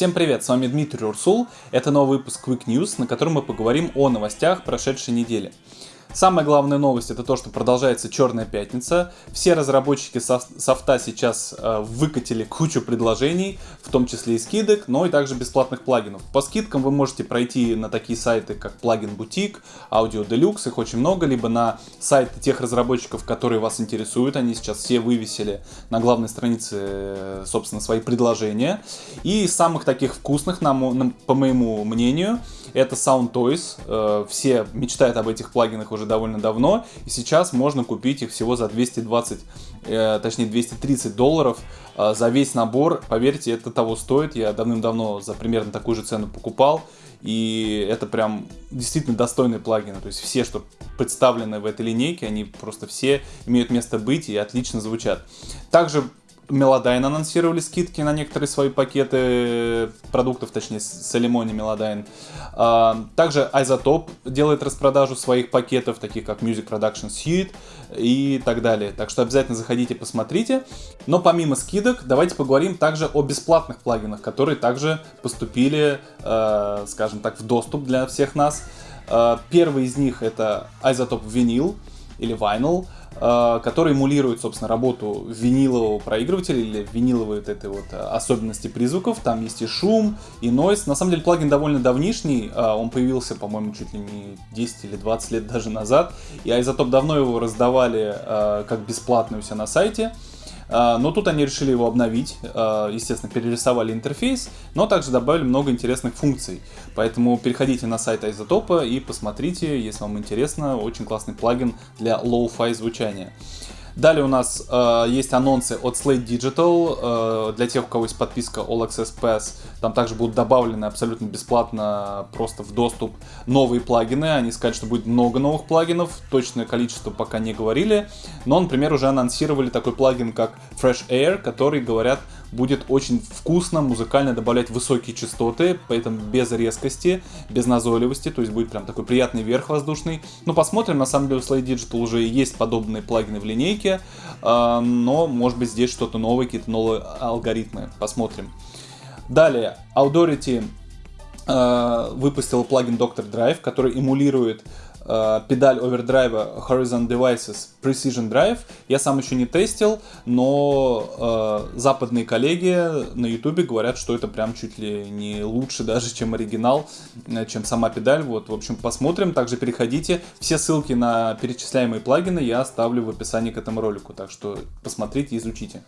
Всем привет, с вами Дмитрий Урсул. Это новый выпуск Quick News, на котором мы поговорим о новостях прошедшей недели. Самая главная новость это то, что продолжается Черная пятница. Все разработчики софта сейчас э, выкатили кучу предложений, в том числе и скидок, но и также бесплатных плагинов. По скидкам вы можете пройти на такие сайты, как Плагин Бутик, Audio Deluxe, их очень много, либо на сайты тех разработчиков, которые вас интересуют. Они сейчас все вывесили на главной странице, э, собственно, свои предложения. И самых таких вкусных, по моему мнению, это Sound Toys. Э, все мечтают об этих плагинах уже довольно давно. И сейчас можно купить их всего за 220, э, точнее 230 долларов э, за весь набор. Поверьте, это того стоит. Я давным-давно за примерно такую же цену покупал. И это прям действительно достойные плагины. То есть все, что представлены в этой линейке, они просто все имеют место быть и отлично звучат. Также Melodyne анонсировали скидки на некоторые свои пакеты продуктов, точнее, Celemony Melodyne. Также iZotope делает распродажу своих пакетов, таких как Music Production Suite и так далее. Так что обязательно заходите, посмотрите. Но помимо скидок, давайте поговорим также о бесплатных плагинах, которые также поступили, э, скажем так, в доступ для всех нас. Э, первый из них это Isotope Vinyl или Vinyl. Э, который эмулирует, собственно, работу винилового проигрывателя или виниловые вот этой вот э, особенности призвуков. Там есть и шум, и нойз. На самом деле плагин довольно давнишний, э, он появился, по-моему, чуть ли не 10 или 20 лет даже назад. И Айзотоп давно его раздавали как бесплатный у себя на сайте. А, но тут они решили его обновить, а, естественно, перерисовали интерфейс, но также добавили много интересных функций. Поэтому переходите на сайт Изотопа и посмотрите, если вам интересно, очень классный плагин для low-fi звучания. Далее у нас э, есть анонсы от Slate Digital. Э, для тех, у кого есть подписка All Access Pass, там также будут добавлены абсолютно бесплатно просто в доступ новые плагины. Они сказали, что будет много новых плагинов. Точное количество пока не говорили. Но, например, уже анонсировали такой плагин, как Fresh Air, который, говорят, будет очень вкусно, музыкально добавлять высокие частоты, поэтому без резкости, без назойливости, то есть будет прям такой приятный верх воздушный. Ну, посмотрим, на самом деле у Slide Digital уже есть подобные плагины в линейке, а, но, может быть, здесь что-то новое, какие-то новые алгоритмы, посмотрим. Далее, Audority а, выпустил плагин Doctor Drive, который эмулирует Э, педаль овердрайва Horizon Devices Precision Drive. Я сам еще не тестил, но э, западные коллеги на YouTube говорят, что это прям чуть ли не лучше даже, чем оригинал, э, чем сама педаль. Вот, в общем, посмотрим. Также переходите. Все ссылки на перечисляемые плагины я оставлю в описании к этому ролику, так что посмотрите, изучите.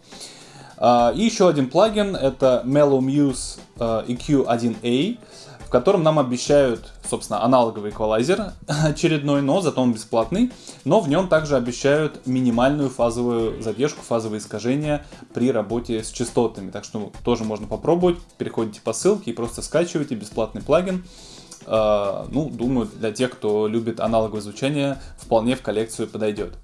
Uh, и еще один плагин, это Mellow Muse uh, EQ1A котором нам обещают, собственно, аналоговый эквалайзер очередной, но зато он бесплатный. Но в нем также обещают минимальную фазовую задержку, фазовые искажения при работе с частотами. Так что тоже можно попробовать. Переходите по ссылке и просто скачивайте бесплатный плагин. Uh, ну, думаю, для тех, кто любит аналоговое звучание, вполне в коллекцию подойдет.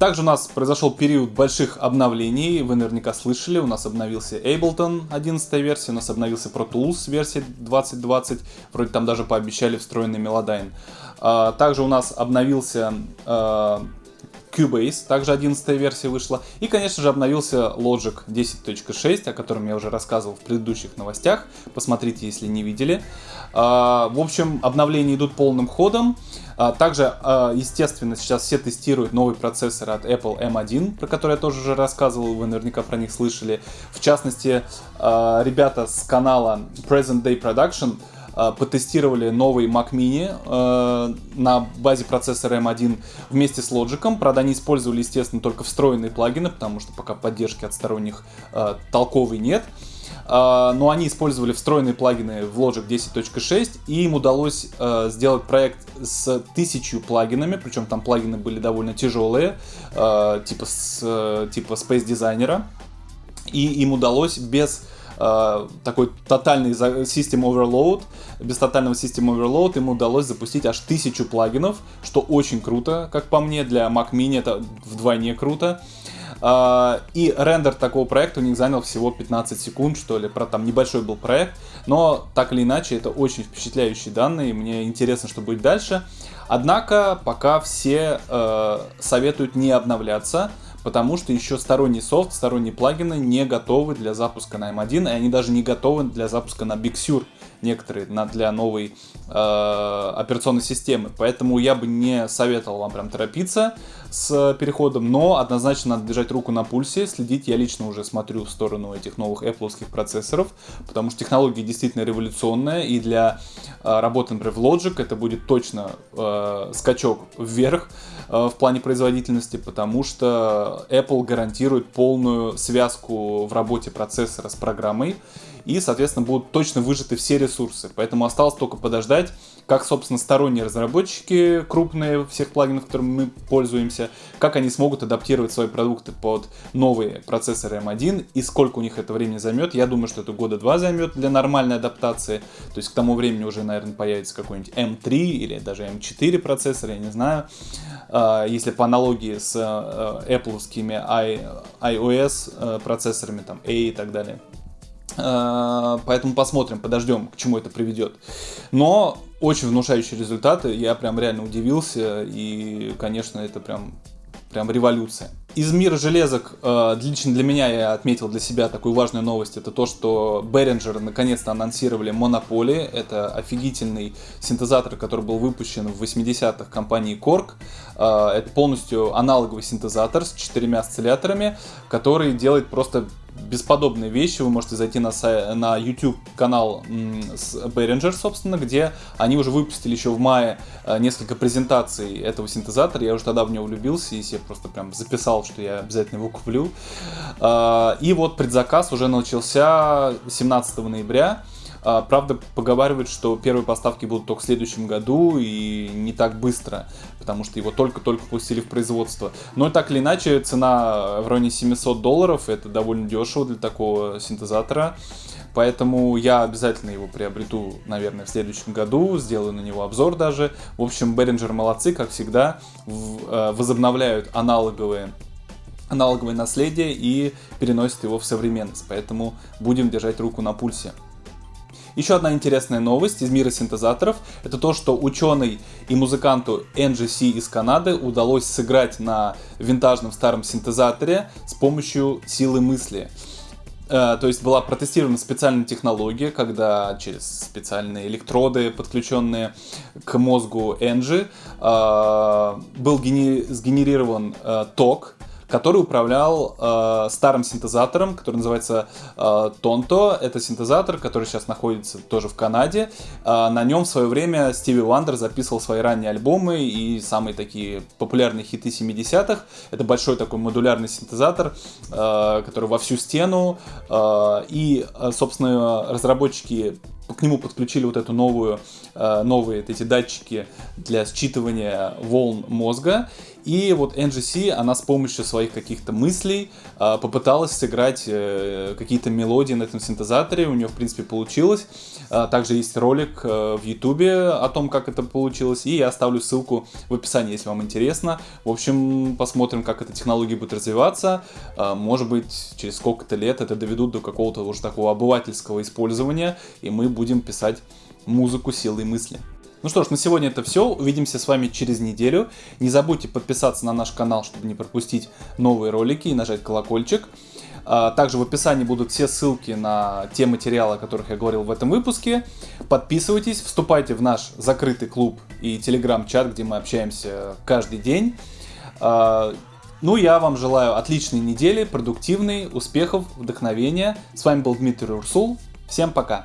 Также у нас произошел период больших обновлений, вы наверняка слышали, у нас обновился Ableton 11 версия, у нас обновился Pro Tools версия 2020, вроде там даже пообещали встроенный Melodyne. А, также у нас обновился а, Cubase, также 11 версия вышла. И, конечно же, обновился Logic 10.6, о котором я уже рассказывал в предыдущих новостях. Посмотрите, если не видели. А, в общем, обновления идут полным ходом. А, также, а, естественно, сейчас все тестируют новый процессор от Apple M1, про который я тоже уже рассказывал, вы наверняка про них слышали. В частности, ребята с канала Present Day Production потестировали новый Mac Mini э, на базе процессора M1 вместе с Logic. Правда, они использовали, естественно, только встроенные плагины, потому что пока поддержки от сторонних э, толковой нет. А, но они использовали встроенные плагины в Logic 10.6, и им удалось э, сделать проект с тысячу плагинами, причем там плагины были довольно тяжелые, э, типа, с, типа Space Designer, и им удалось без э, такой тотальный System Overload, без тотального System Overload им удалось запустить аж тысячу плагинов, что очень круто, как по мне, для Mac Mini это вдвойне круто. А, и рендер такого проекта у них занял всего 15 секунд, что ли. Про там небольшой был проект. Но так или иначе, это очень впечатляющие данные. Мне интересно, что будет дальше. Однако, пока все э, советуют не обновляться, потому что еще сторонний софт, сторонние плагины не готовы для запуска на M1, и они даже не готовы для запуска на Big Sur некоторые на, для новой э, операционной системы. Поэтому я бы не советовал вам прям торопиться с переходом, но однозначно надо держать руку на пульсе, следить. Я лично уже смотрю в сторону этих новых Apple процессоров, потому что технология действительно революционная, и для э, работы, например, в Logic это будет точно э, скачок вверх в плане производительности, потому что Apple гарантирует полную связку в работе процессора с программой, и, соответственно, будут точно выжаты все ресурсы. Поэтому осталось только подождать, как, собственно, сторонние разработчики крупные всех плагинов, которыми мы пользуемся, как они смогут адаптировать свои продукты под новые процессоры M1 и сколько у них это времени займет. Я думаю, что это года два займет для нормальной адаптации. То есть к тому времени уже, наверное, появится какой-нибудь M3 или даже M4 процессор, я не знаю. А, если по аналогии с э, Apple iOS э, процессорами, там A и так далее. Э, поэтому посмотрим, подождем, к чему это приведет. Но очень внушающие результаты, я прям реально удивился, и, конечно, это прям, прям революция. Из мира железок, э, лично для меня я отметил для себя такую важную новость, это то, что Behringer наконец-то анонсировали Monopoly, это офигительный синтезатор, который был выпущен в 80-х компании Korg, э, это полностью аналоговый синтезатор с четырьмя осцилляторами, который делает просто бесподобные вещи. Вы можете зайти на, на YouTube канал с Behringer, собственно, где они уже выпустили еще в мае э, несколько презентаций этого синтезатора. Я уже тогда в него влюбился и себе просто прям записал, что я обязательно его куплю. Э, и вот предзаказ уже начался 17 ноября. А, правда, поговаривают, что первые поставки будут только в следующем году и не так быстро, потому что его только-только пустили в производство. Но так или иначе, цена в районе 700 долларов, это довольно дешево для такого синтезатора. Поэтому я обязательно его приобрету, наверное, в следующем году, сделаю на него обзор даже. В общем, Behringer молодцы, как всегда, э, возобновляют аналоговые аналоговое наследие и переносят его в современность. Поэтому будем держать руку на пульсе. Еще одна интересная новость из мира синтезаторов, это то, что ученый и музыканту NGC из Канады удалось сыграть на винтажном старом синтезаторе с помощью силы мысли. Э, то есть была протестирована специальная технология, когда через специальные электроды, подключенные к мозгу Энджи, э, был сгенерирован э, ток, который управлял э, старым синтезатором, который называется э, Tonto. Это синтезатор, который сейчас находится тоже в Канаде. Э, на нем в свое время Стиви Вандер записывал свои ранние альбомы и самые такие популярные хиты 70-х. Это большой такой модулярный синтезатор, э, который во всю стену. Э, и, э, собственно, разработчики к нему подключили вот эту новую, э, новые эти датчики для считывания волн мозга. И вот NGC, она с помощью своих каких-то мыслей э, попыталась сыграть э, какие-то мелодии на этом синтезаторе. У нее, в принципе, получилось. Также есть ролик в YouTube о том, как это получилось. И я оставлю ссылку в описании, если вам интересно. В общем, посмотрим, как эта технология будет развиваться. Может быть, через сколько-то лет это доведут до какого-то уже такого обывательского использования. И мы будем писать музыку силой мысли. Ну что ж, на сегодня это все. Увидимся с вами через неделю. Не забудьте подписаться на наш канал, чтобы не пропустить новые ролики и нажать колокольчик. А, также в описании будут все ссылки на те материалы, о которых я говорил в этом выпуске. Подписывайтесь, вступайте в наш закрытый клуб и телеграм-чат, где мы общаемся каждый день. А, ну, я вам желаю отличной недели, продуктивной, успехов, вдохновения. С вами был Дмитрий Урсул. Всем пока!